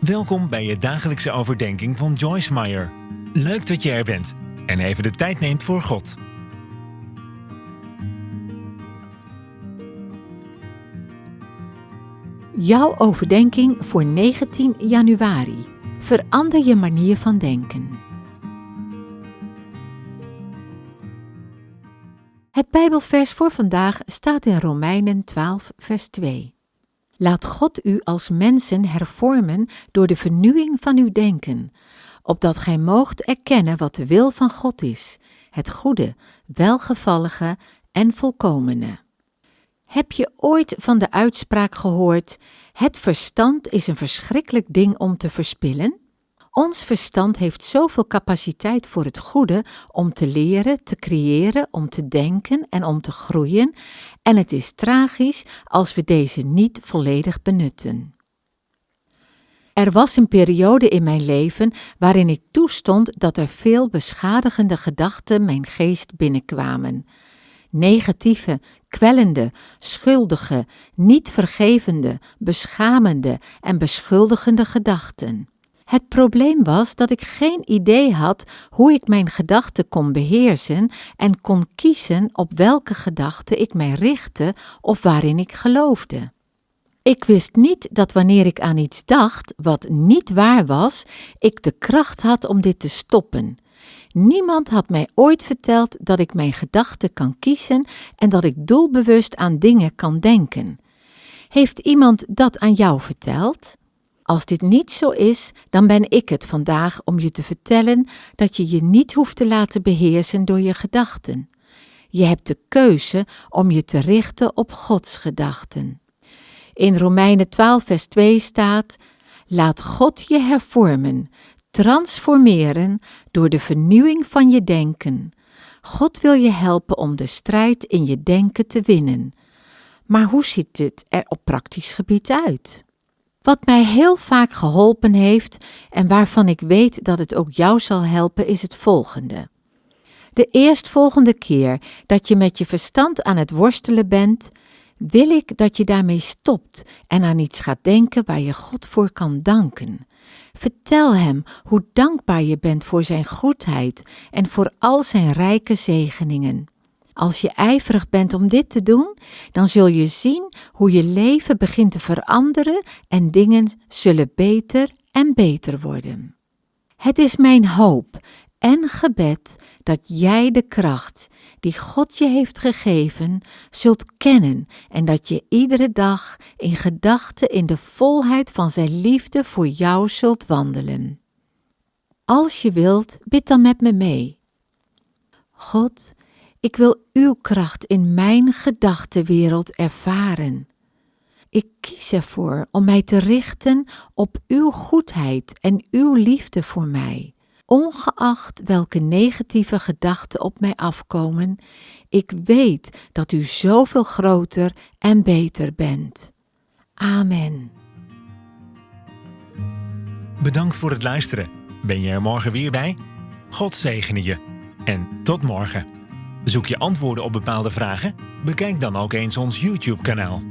Welkom bij je dagelijkse overdenking van Joyce Meyer. Leuk dat je er bent en even de tijd neemt voor God. Jouw overdenking voor 19 januari. Verander je manier van denken. Het Bijbelvers voor vandaag staat in Romeinen 12, vers 2. Laat God u als mensen hervormen door de vernieuwing van uw denken, opdat gij moogt erkennen wat de wil van God is, het goede, welgevallige en volkomene. Heb je ooit van de uitspraak gehoord: Het verstand is een verschrikkelijk ding om te verspillen? Ons verstand heeft zoveel capaciteit voor het goede om te leren, te creëren, om te denken en om te groeien, en het is tragisch als we deze niet volledig benutten. Er was een periode in mijn leven waarin ik toestond dat er veel beschadigende gedachten mijn geest binnenkwamen. Negatieve, kwellende, schuldige, niet vergevende, beschamende en beschuldigende gedachten. Het probleem was dat ik geen idee had hoe ik mijn gedachten kon beheersen en kon kiezen op welke gedachten ik mij richtte of waarin ik geloofde. Ik wist niet dat wanneer ik aan iets dacht wat niet waar was, ik de kracht had om dit te stoppen. Niemand had mij ooit verteld dat ik mijn gedachten kan kiezen en dat ik doelbewust aan dingen kan denken. Heeft iemand dat aan jou verteld? Als dit niet zo is, dan ben ik het vandaag om je te vertellen dat je je niet hoeft te laten beheersen door je gedachten. Je hebt de keuze om je te richten op Gods gedachten. In Romeinen 12, vers 2 staat: Laat God je hervormen, transformeren door de vernieuwing van je denken. God wil je helpen om de strijd in je denken te winnen. Maar hoe ziet dit er op praktisch gebied uit? Wat mij heel vaak geholpen heeft en waarvan ik weet dat het ook jou zal helpen, is het volgende. De eerstvolgende keer dat je met je verstand aan het worstelen bent, wil ik dat je daarmee stopt en aan iets gaat denken waar je God voor kan danken. Vertel Hem hoe dankbaar je bent voor Zijn goedheid en voor al Zijn rijke zegeningen. Als je ijverig bent om dit te doen, dan zul je zien hoe je leven begint te veranderen en dingen zullen beter en beter worden. Het is mijn hoop en gebed dat jij de kracht die God je heeft gegeven zult kennen en dat je iedere dag in gedachten in de volheid van Zijn liefde voor jou zult wandelen. Als je wilt, bid dan met me mee. God, ik wil uw kracht in mijn gedachtenwereld ervaren. Ik kies ervoor om mij te richten op uw goedheid en uw liefde voor mij. Ongeacht welke negatieve gedachten op mij afkomen, ik weet dat u zoveel groter en beter bent. Amen. Bedankt voor het luisteren. Ben je er morgen weer bij? God zegene je. En tot morgen. Zoek je antwoorden op bepaalde vragen? Bekijk dan ook eens ons YouTube-kanaal.